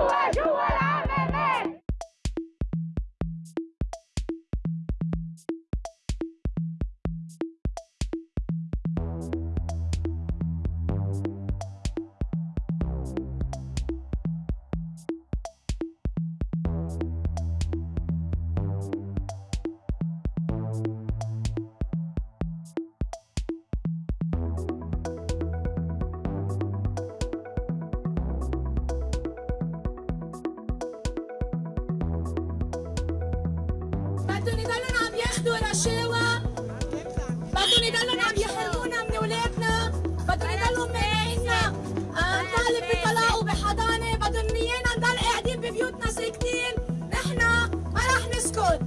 Go, go, رشاوى بدهم يضلوا عم يحرمونا من اولادنا بدهم يضلوا مانعينا نطالب بطلاق وبحضانة. بدهم ايانا نضل قاعدين ببيوتنا ساكتين. نحن ما رح نسكت.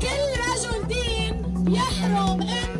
كل رجل دين يحرم ام